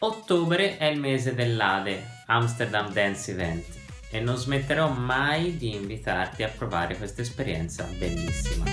Ottobre è il mese dell'Ade, Amsterdam Dance Event, e non smetterò mai di invitarti a provare questa esperienza bellissima.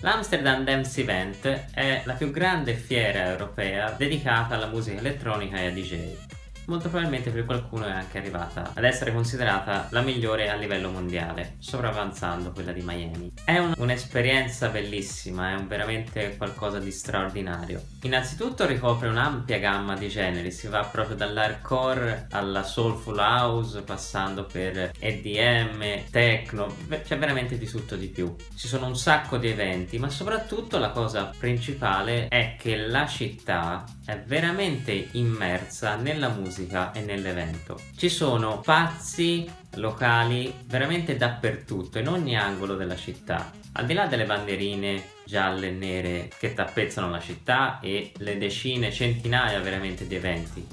L'Amsterdam Dance Event è la più grande fiera europea dedicata alla musica elettronica e a DJ molto probabilmente per qualcuno è anche arrivata ad essere considerata la migliore a livello mondiale, sopravanzando quella di Miami. È un'esperienza un bellissima, è un veramente qualcosa di straordinario. Innanzitutto ricopre un'ampia gamma di generi, si va proprio dall'hardcore alla soulful house, passando per EDM, techno, c'è veramente di tutto di più. Ci sono un sacco di eventi, ma soprattutto la cosa principale è che la città è veramente immersa nella musica musica e nell'evento. Ci sono pazzi locali veramente dappertutto, in ogni angolo della città. Al di là delle bandierine gialle e nere che tappezzano la città e le decine, centinaia veramente di eventi.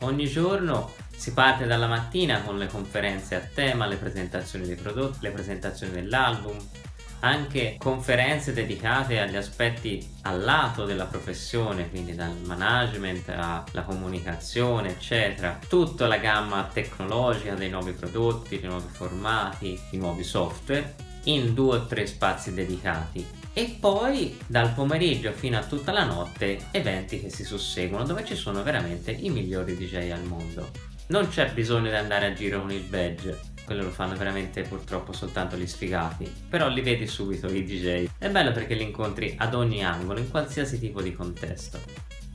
Ogni giorno si parte dalla mattina con le conferenze a tema, le presentazioni dei prodotti, le presentazioni dell'album, anche conferenze dedicate agli aspetti al lato della professione, quindi dal management alla comunicazione, eccetera. Tutta la gamma tecnologica dei nuovi prodotti, dei nuovi formati, i nuovi software in due o tre spazi dedicati e poi dal pomeriggio fino a tutta la notte eventi che si susseguono dove ci sono veramente i migliori DJ al mondo. Non c'è bisogno di andare a giro con il badge, quello lo fanno veramente purtroppo soltanto gli sfigati. Però li vedi subito i DJ è bello perché li incontri ad ogni angolo in qualsiasi tipo di contesto.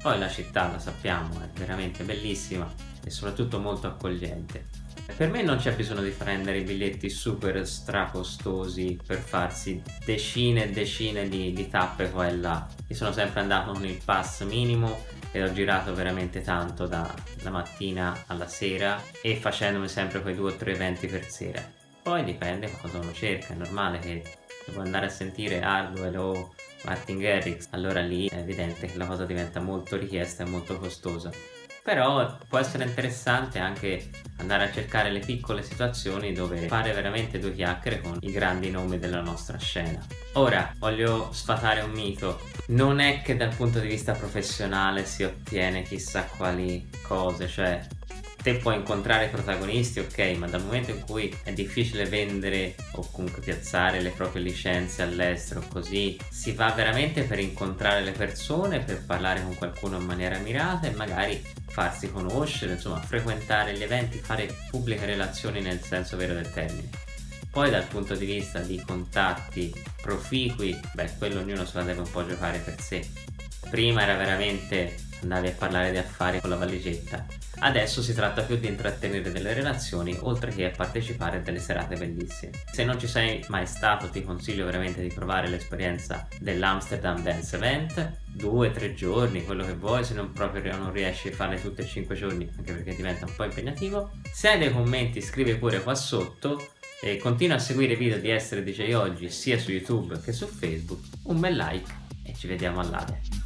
Poi la città la sappiamo è veramente bellissima e soprattutto molto accogliente. Per me non c'è bisogno di prendere biglietti super stracostosi per farsi decine e decine di, di tappe qua e là. Io sono sempre andato con il pass minimo e ho girato veramente tanto da, da mattina alla sera e facendomi sempre quei due o tre eventi per sera. Poi dipende cosa uno cerca, è normale che devo andare a sentire Hardwell o Martin Garrix. Allora lì è evidente che la cosa diventa molto richiesta e molto costosa. Però può essere interessante anche andare a cercare le piccole situazioni dove fare veramente due chiacchiere con i grandi nomi della nostra scena. Ora, voglio sfatare un mito, non è che dal punto di vista professionale si ottiene chissà quali cose, cioè te puoi incontrare protagonisti ok ma dal momento in cui è difficile vendere o comunque piazzare le proprie licenze all'estero così si va veramente per incontrare le persone per parlare con qualcuno in maniera mirata e magari farsi conoscere insomma frequentare gli eventi fare pubbliche relazioni nel senso vero del termine. Poi dal punto di vista di contatti proficui beh quello ognuno se la deve un po' giocare per sé. Prima era veramente andavi a parlare di affari con la valigetta Adesso si tratta più di intrattenere delle relazioni oltre che a partecipare a delle serate bellissime. Se non ci sei mai stato ti consiglio veramente di provare l'esperienza dell'Amsterdam Dance Event due, tre giorni, quello che vuoi, se non proprio non riesci a farle tutte e cinque giorni anche perché diventa un po' impegnativo. Se hai dei commenti scrivi pure qua sotto e continua a seguire i video di Essere DJ Oggi sia su YouTube che su Facebook. Un bel like e ci vediamo all'Ade.